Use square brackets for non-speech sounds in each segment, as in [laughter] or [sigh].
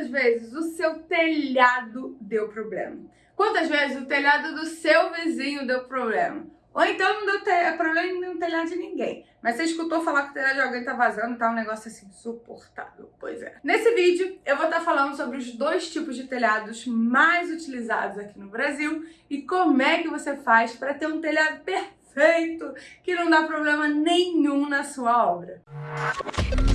Quantas vezes o seu telhado deu problema? Quantas vezes o telhado do seu vizinho deu problema? Ou então não deu te problema no telhado de ninguém. Mas você escutou falar que o telhado de alguém tá vazando, tá um negócio assim insuportável. Pois é. Nesse vídeo eu vou estar tá falando sobre os dois tipos de telhados mais utilizados aqui no Brasil e como é que você faz para ter um telhado perfeito que não dá problema nenhum na sua obra. Essa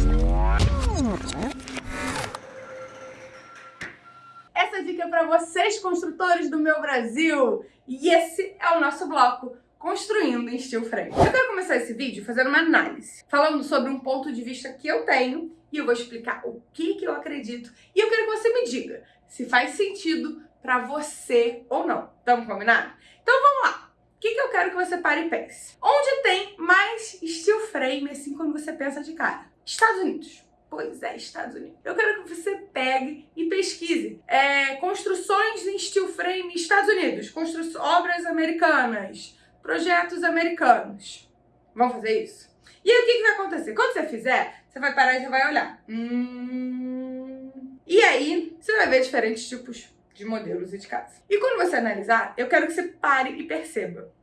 vocês, construtores do meu Brasil! E esse é o nosso bloco construindo em steel frame. Eu quero começar esse vídeo fazendo uma análise, falando sobre um ponto de vista que eu tenho e eu vou explicar o que, que eu acredito e eu quero que você me diga se faz sentido para você ou não. Tamo combinado? Então vamos lá. O que, que eu quero que você pare e pense? Onde tem mais steel frame, assim, quando você pensa de cara? Estados Unidos. Pois é, Estados Unidos. Eu quero que você pegue e pesquise. É, construções em steel frame Estados Unidos. Constru obras americanas projetos americanos. Vamos fazer isso? E aí o que, que vai acontecer? Quando você fizer, você vai parar e já vai olhar. Hum... E aí você vai ver diferentes tipos de modelos e de casa. E quando você analisar, eu quero que você pare e perceba.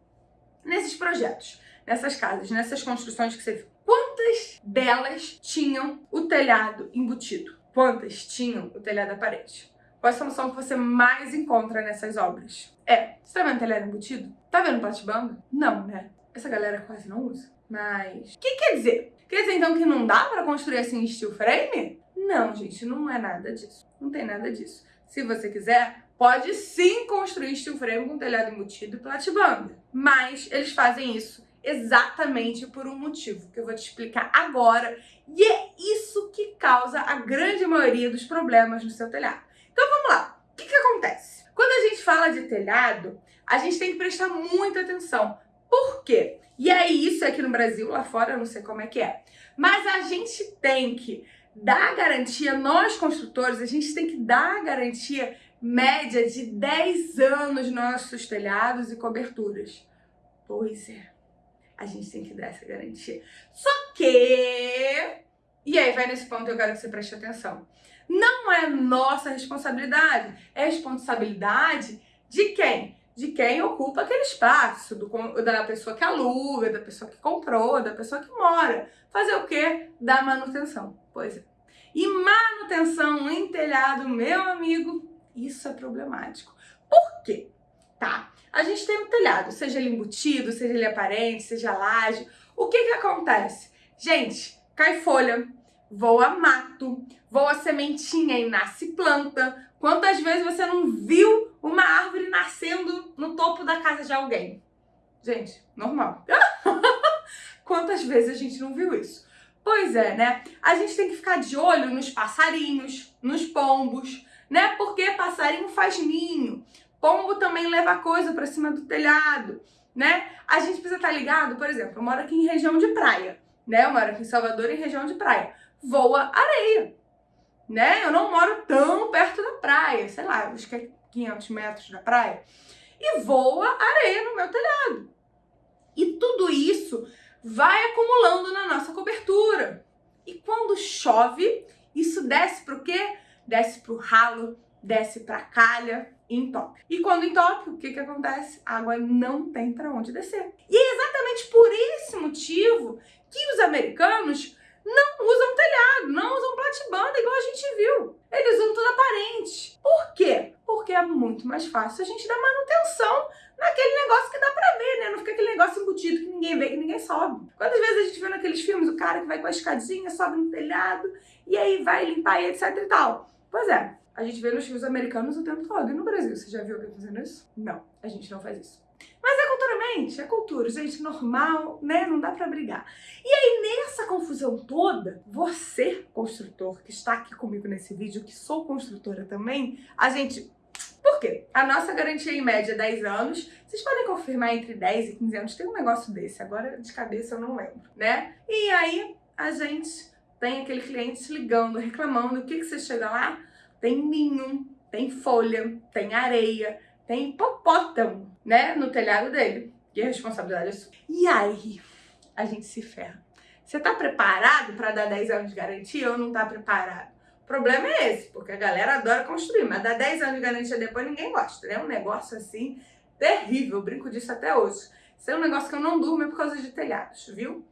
Nesses projetos, nessas casas, nessas construções que você quantas delas tinham o telhado embutido? Quantas tinham o telhado à parede? Qual a solução que você mais encontra nessas obras? É, você tá vendo telhado embutido? Tá vendo platibanda? Não, né? Essa galera quase não usa. Mas, o que quer dizer? Quer dizer então que não dá pra construir assim steel frame? Não, gente, não é nada disso. Não tem nada disso. Se você quiser, pode sim construir steel frame com telhado embutido e platibanda. Mas eles fazem isso exatamente por um motivo que eu vou te explicar agora. E é isso que causa a grande maioria dos problemas no seu telhado. Então vamos lá. O que, que acontece? Quando a gente fala de telhado, a gente tem que prestar muita atenção. Por quê? E é isso aqui no Brasil, lá fora eu não sei como é que é. Mas a gente tem que dar garantia, nós construtores, a gente tem que dar garantia média de 10 anos nos nossos telhados e coberturas. Pois é, a gente tem que dar essa garantia. Só que... E aí vai nesse ponto eu quero que você preste atenção não é nossa responsabilidade, é responsabilidade de quem? De quem ocupa aquele espaço, do, da pessoa que aluga, da pessoa que comprou, da pessoa que mora. Fazer o quê? Dar manutenção. Pois é. E manutenção em telhado, meu amigo, isso é problemático. Por quê? Tá, a gente tem um telhado, seja ele embutido, seja ele aparente, seja laje. O que que acontece? Gente, cai folha, voa mato, voa sementinha e nasce planta. Quantas vezes você não viu uma árvore nascendo no topo da casa de alguém? Gente, normal. [laughs] Quantas vezes a gente não viu isso? Pois é, né? A gente tem que ficar de olho nos passarinhos, nos pombos, né? Porque passarinho faz ninho. Pombo também leva coisa para cima do telhado, né? A gente precisa estar ligado, por exemplo, eu moro aqui em região de praia, né? Eu moro aqui em Salvador, em região de praia voa areia, né? Eu não moro tão perto da praia, sei lá, acho que é 500 metros da praia, e voa areia no meu telhado. E tudo isso vai acumulando na nossa cobertura. E quando chove, isso desce para o quê? Desce para o ralo, desce para a calha entope. E quando entope, o que, que acontece? A água não tem para onde descer. E é exatamente por esse motivo que os americanos não usam telhado, não usam platibanda igual a gente viu. Eles usam tudo aparente. Por quê? Porque é muito mais fácil a gente dar manutenção naquele negócio que dá pra ver, né? Não fica aquele negócio embutido que ninguém vê, que ninguém sobe. Quantas vezes a gente vê naqueles filmes o cara que vai com a escadinha, sobe no telhado e aí vai limpar e etc e tal? Pois é, a gente vê nos filmes americanos o tempo todo. E no Brasil, você já viu alguém fazendo isso? Não, a gente não faz isso. Mas é culturalmente, é cultura, gente, normal, né? Não dá pra brigar. E aí, nessa confusão toda, você, construtor, que está aqui comigo nesse vídeo, que sou construtora também, a gente... Por quê? A nossa garantia em média é 10 anos. Vocês podem confirmar entre 10 e 15 anos. Tem um negócio desse, agora de cabeça eu não lembro, né? E aí, a gente tem aquele cliente ligando, reclamando. O que, que você chega lá? Tem ninho, tem folha, tem areia, tem hipopótamo, né, no telhado dele. E a responsabilidade é sua. E aí, a gente se ferra. Você tá preparado para dar 10 anos de garantia ou não tá preparado? O problema é esse, porque a galera adora construir, mas dá 10 anos de garantia depois ninguém gosta, né? Um negócio assim terrível, eu brinco disso até hoje. Isso é um negócio que eu não durmo é por causa de telhados, viu?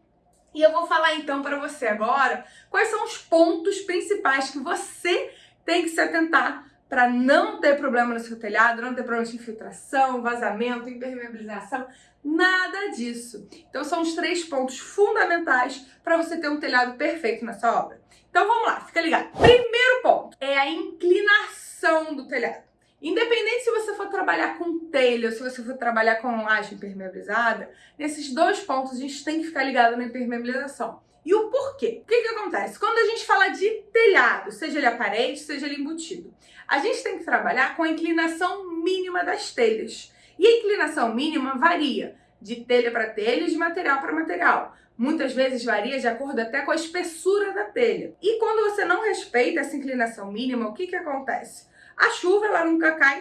E eu vou falar então para você agora quais são os pontos principais que você tem que se atentar para não ter problema no seu telhado, não ter problema de infiltração, vazamento, impermeabilização, nada disso. Então são os três pontos fundamentais para você ter um telhado perfeito nessa obra. Então vamos lá, fica ligado. Primeiro ponto é a inclinação do telhado. Independente se você for trabalhar com telha ou se você for trabalhar com laje impermeabilizada, nesses dois pontos a gente tem que ficar ligado na impermeabilização. E o porquê? O que, que acontece? Quando a gente fala de telhado, seja ele a parede, seja ele embutido, a gente tem que trabalhar com a inclinação mínima das telhas. E a inclinação mínima varia de telha para telha e de material para material. Muitas vezes varia de acordo até com a espessura da telha. E quando você não respeita essa inclinação mínima, o que, que acontece? A chuva, ela nunca cai...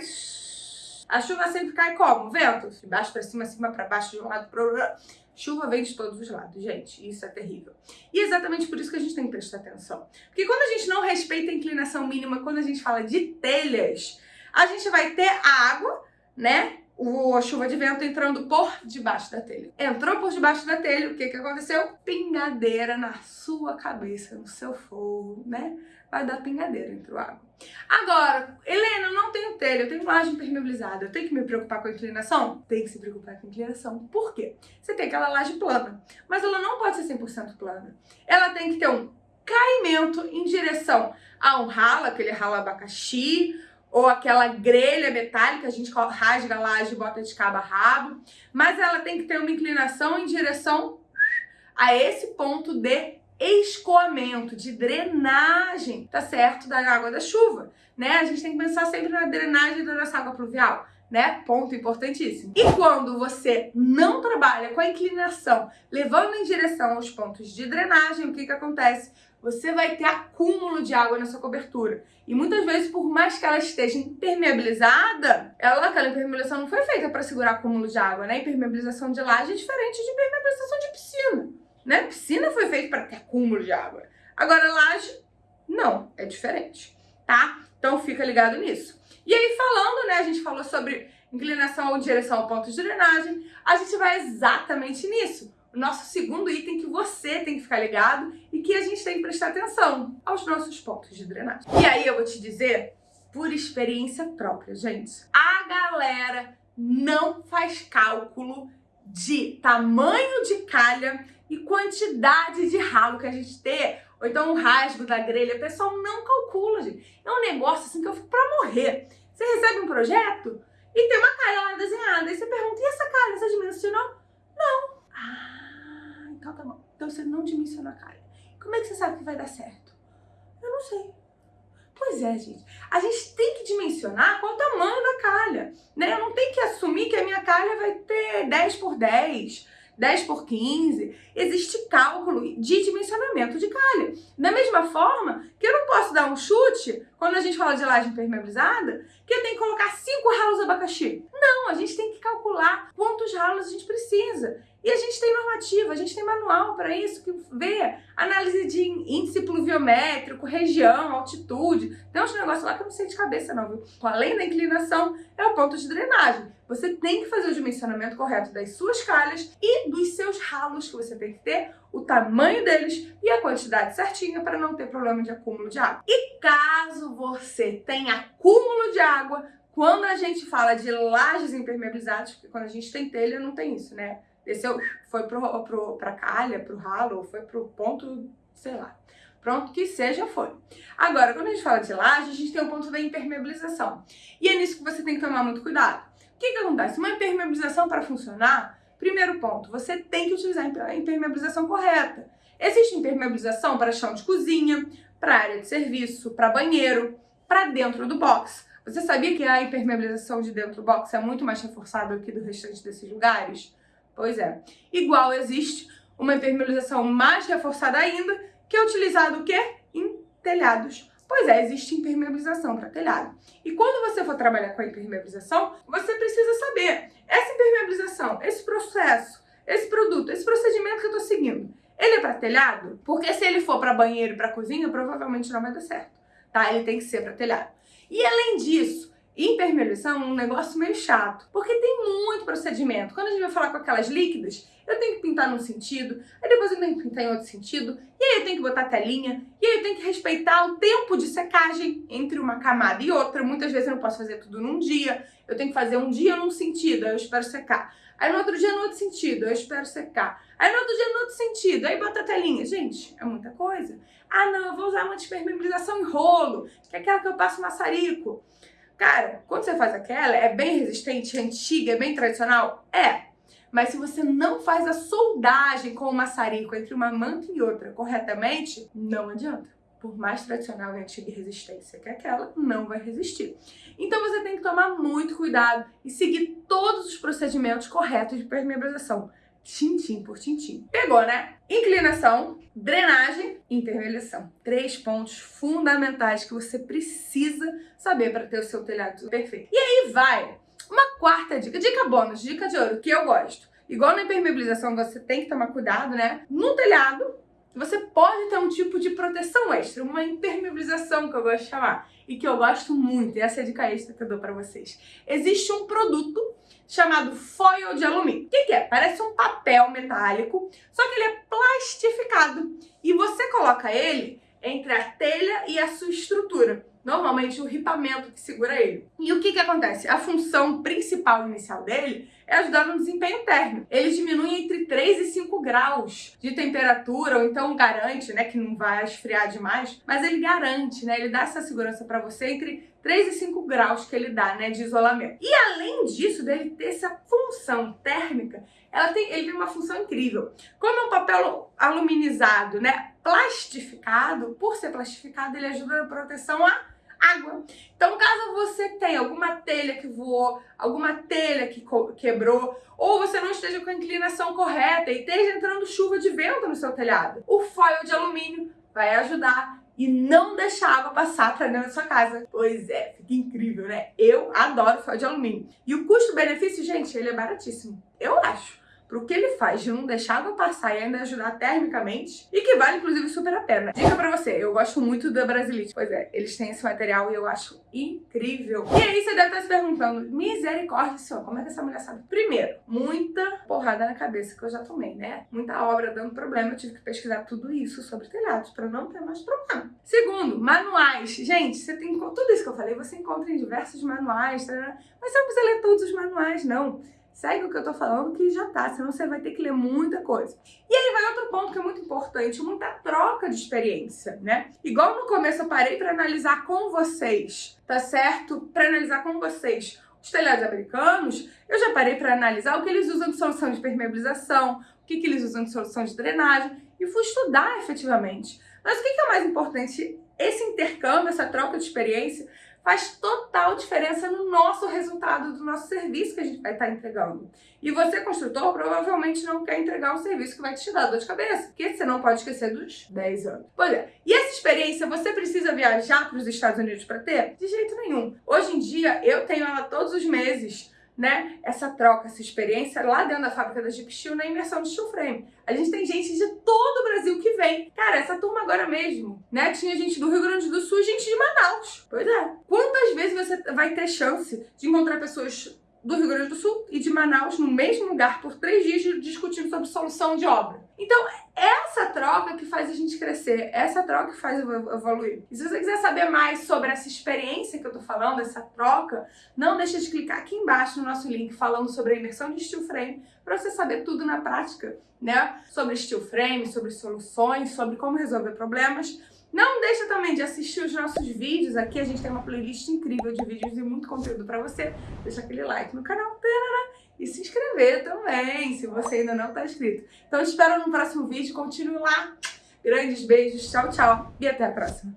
A chuva sempre cai como? Vento. De baixo para cima, cima para baixo, de um lado para outro. Chuva vem de todos os lados, gente. Isso é terrível. E é exatamente por isso que a gente tem que prestar atenção. Porque quando a gente não respeita a inclinação mínima, quando a gente fala de telhas, a gente vai ter água, né? A chuva de vento entrando por debaixo da telha. Entrou por debaixo da telha, o que que aconteceu? Pingadeira na sua cabeça, no seu fogo, né? Vai dar pingadeira entre o água. Agora, Helena, eu não tenho telha, eu tenho laje impermeabilizada, eu tenho que me preocupar com a inclinação? Tem que se preocupar com a inclinação. Por quê? Você tem aquela laje plana, mas ela não pode ser 100% plana. Ela tem que ter um caimento em direção a um ralo, aquele ralo abacaxi, ou aquela grelha metálica, a gente rasga a laje e bota de cabo a rabo, mas ela tem que ter uma inclinação em direção a esse ponto de escoamento, de drenagem, tá certo, da água da chuva, né? A gente tem que pensar sempre na drenagem da nossa água pluvial, né? Ponto importantíssimo. E quando você não trabalha com a inclinação, levando em direção aos pontos de drenagem, o que que acontece? Você vai ter acúmulo de água na sua cobertura. E muitas vezes, por mais que ela esteja impermeabilizada, ela, aquela impermeabilização não foi feita para segurar acúmulo de água, né? Impermeabilização de laje é diferente de impermeabilização de piscina né? Piscina foi feita para ter acúmulo de água. Agora, laje, não, é diferente, tá? Então fica ligado nisso. E aí, falando, né, a gente falou sobre inclinação ou direção ao ponto de drenagem, a gente vai exatamente nisso. O nosso segundo item que você tem que ficar ligado e que a gente tem que prestar atenção aos nossos pontos de drenagem. E aí eu vou te dizer, por experiência própria, gente, a galera não faz cálculo de tamanho de calha e quantidade de ralo que a gente tem, ou então o rasgo da grelha, o pessoal não calcula, gente. É um negócio assim que eu fico pra morrer. Você recebe um projeto e tem uma calha lá desenhada, e você pergunta, e essa calha, você dimensionou? Não. Ah, então tá bom. Então você não dimensionou a calha. Como é que você sabe que vai dar certo? Eu não sei. Pois é, gente. A gente tem que dimensionar qual o tamanho da calha, né? Eu não tenho que assumir que a minha calha vai ter 10 por 10, 10 por 15, existe cálculo de dimensionamento de calha. Da mesma forma que eu não posso dar um chute, quando a gente fala de laje impermeabilizada, que eu tenho que colocar 5 ralos abacaxi. Não, a gente tem que calcular quantos ralos a gente precisa. E a gente tem normativa, a gente tem manual para isso, que vê análise de índice pluviométrico, região, altitude. Tem uns negócios lá que eu não sei de cabeça não, viu? Além da inclinação, é o ponto de drenagem. Você tem que fazer o dimensionamento correto das suas calhas e dos seus ralos que você tem que ter, o tamanho deles e a quantidade certinha para não ter problema de acúmulo de água. E caso você tenha acúmulo de água, quando a gente fala de lajes impermeabilizadas, porque quando a gente tem telha não tem isso, né? Desceu, foi pro, pro, pra calha, pro ralo, ou foi pro ponto, sei lá. Pronto, que seja, foi. Agora, quando a gente fala de laje, a gente tem o ponto da impermeabilização. E é nisso que você tem que tomar muito cuidado. O que que acontece? Uma impermeabilização para funcionar, primeiro ponto, você tem que utilizar a impermeabilização correta. Existe impermeabilização para chão de cozinha, para área de serviço, para banheiro, para dentro do box. Você sabia que a impermeabilização de dentro do box é muito mais reforçada do que do restante desses lugares? Pois é. Igual existe uma impermeabilização mais reforçada ainda, que é utilizado o quê? Em telhados. Pois é, existe impermeabilização para telhado. E quando você for trabalhar com a impermeabilização, você precisa saber, essa impermeabilização, esse processo, esse produto, esse procedimento que eu estou seguindo, ele é para telhado? Porque se ele for para banheiro e para cozinha, provavelmente não vai dar certo. tá? Ele tem que ser para telhado. E além disso, impermeabilização é um negócio meio chato, porque tem muito procedimento. Quando a gente vai falar com aquelas líquidas, eu tenho que pintar num sentido, aí depois eu tenho que pintar em outro sentido, e aí eu tenho que botar telinha, e aí eu tenho que respeitar o tempo de secagem entre uma camada e outra. Muitas vezes eu não posso fazer tudo num dia, eu tenho que fazer um dia num sentido, aí eu espero secar. Aí no outro dia no outro sentido, eu espero secar. Aí no outro dia no outro sentido, aí bota a telinha. Gente, é muita coisa. Ah não, eu vou usar uma despermeabilização em rolo, que é aquela que eu passo maçarico. Cara, quando você faz aquela, é bem resistente, é antiga, é bem tradicional? É. Mas se você não faz a soldagem com o maçarico entre uma manta e outra corretamente, não adianta. Por mais tradicional e antiga resistência que aquela, não vai resistir. Então você tem que tomar muito cuidado e seguir todos os procedimentos corretos de permeabilização tintim por tintim. Pegou, né? Inclinação, drenagem e intermediação. Três pontos fundamentais que você precisa saber para ter o seu telhado perfeito. E aí vai uma quarta dica, dica bônus, dica de ouro, que eu gosto. Igual na impermeabilização, você tem que tomar cuidado, né? No telhado, você pode ter um tipo de proteção extra, uma impermeabilização que eu gosto de chamar, e que eu gosto muito, e essa é a dica extra que eu dou pra vocês. Existe um produto chamado foil de alumínio. O que, que é? Parece um papel metálico, só que ele é plastificado. E você coloca ele entre a telha e a sua estrutura. Normalmente o ripamento que segura ele. E o que que acontece? A função principal inicial dele é ajudar no desempenho térmico. Ele diminui entre 3 e 5 graus de temperatura, ou então garante, né, que não vai esfriar demais, mas ele garante, né, ele dá essa segurança para você entre 3 e 5 graus que ele dá, né, de isolamento. E além disso, dele ter essa função térmica, ela tem, ele tem uma função incrível. Como é um papel aluminizado, né, plastificado, por ser plastificado, ele ajuda na proteção à água. Então, caso você tenha alguma telha que voou, alguma telha que quebrou, ou você não esteja com a inclinação correta e esteja entrando chuva de vento no seu telhado, o foil de alumínio vai ajudar e não deixar água passar para dentro da sua casa. Pois é, fica incrível, né? Eu adoro foil de alumínio. E o custo-benefício, gente, ele é baratíssimo. Eu acho pro que ele faz de não deixar água passar e ainda ajudar termicamente e que vale inclusive super a pena. Dica pra você, eu gosto muito da Brasilite. Pois é, eles têm esse material e eu acho incrível. E aí você deve estar se perguntando, misericórdia, senhor, como é que essa mulher sabe? Primeiro, muita porrada na cabeça que eu já tomei, né? Muita obra dando problema, eu tive que pesquisar tudo isso sobre telhados pra não ter mais problema. Segundo, manuais. Gente, você tem tudo isso que eu falei, você encontra em diversos manuais, tá? mas você não precisa ler todos os manuais, não. Segue o que eu tô falando que já tá, senão você vai ter que ler muita coisa. E aí vai outro ponto que é muito importante, muita troca de experiência, né? Igual no começo eu parei para analisar com vocês, tá certo? Para analisar com vocês os telhados americanos, eu já parei para analisar o que eles usam de solução de permeabilização, o que, que eles usam de solução de drenagem e fui estudar efetivamente. Mas o que, que é mais importante? Esse intercâmbio, essa troca de experiência faz total diferença no nosso resultado do nosso serviço que a gente vai estar entregando. E você, construtor, provavelmente não quer entregar um serviço que vai te dar dor de cabeça, porque você não pode esquecer dos 10 anos. Pois é, e essa experiência você precisa viajar para os Estados Unidos para ter? De jeito nenhum. Hoje em dia, eu tenho ela todos os meses né, essa troca, essa experiência lá dentro da fábrica da Jeep Steel na imersão de steel frame. A gente tem gente de todo o Brasil que vem. Cara, essa turma agora mesmo, né, tinha gente do Rio Grande do Sul e gente de Manaus. Pois é. Quantas vezes você vai ter chance de encontrar pessoas do Rio Grande do Sul e de Manaus no mesmo lugar por três dias discutindo sobre solução de obra. Então, essa troca que faz a gente crescer, essa troca que faz evoluir. E se você quiser saber mais sobre essa experiência que eu tô falando, essa troca, não deixe de clicar aqui embaixo no nosso link falando sobre a imersão de steel frame para você saber tudo na prática, né? Sobre steel frame, sobre soluções, sobre como resolver problemas. Não deixa também de assistir os nossos vídeos aqui, a gente tem uma playlist incrível de vídeos e muito conteúdo para você. Deixa aquele like no canal, e se inscrever também, se você ainda não está inscrito. Então espero no próximo vídeo, continue lá. Grandes beijos, tchau, tchau e até a próxima.